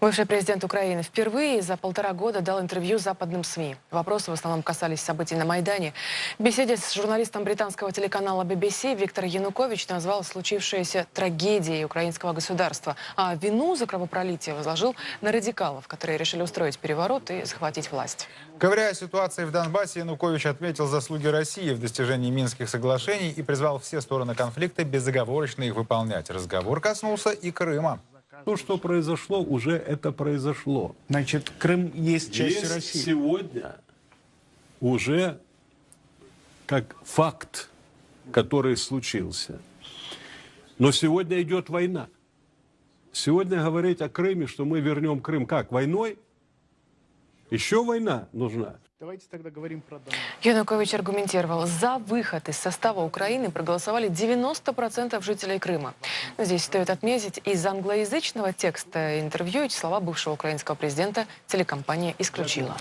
Бывший президент Украины впервые за полтора года дал интервью западным СМИ. Вопросы в основном касались событий на Майдане. В беседе с журналистом британского телеканала BBC Виктор Янукович назвал случившееся трагедией украинского государства, а вину за кровопролитие возложил на радикалов, которые решили устроить переворот и захватить власть. Говоря о ситуации в Донбассе, Янукович отметил заслуги России в достижении Минских соглашений и призвал все стороны конфликта безоговорочно их выполнять. Разговор коснулся и Крыма. То, что произошло, уже это произошло. Значит, Крым есть часть Есть России. сегодня уже как факт, который случился. Но сегодня идет война. Сегодня говорить о Крыме, что мы вернем Крым, как, войной? Еще война нужна. Давайте тогда говорим про Донбасс. Янукович аргументировал, за выход из состава Украины проголосовали 90% жителей Крыма. Но здесь стоит отметить, из англоязычного текста интервью эти слова бывшего украинского президента телекомпания исключила.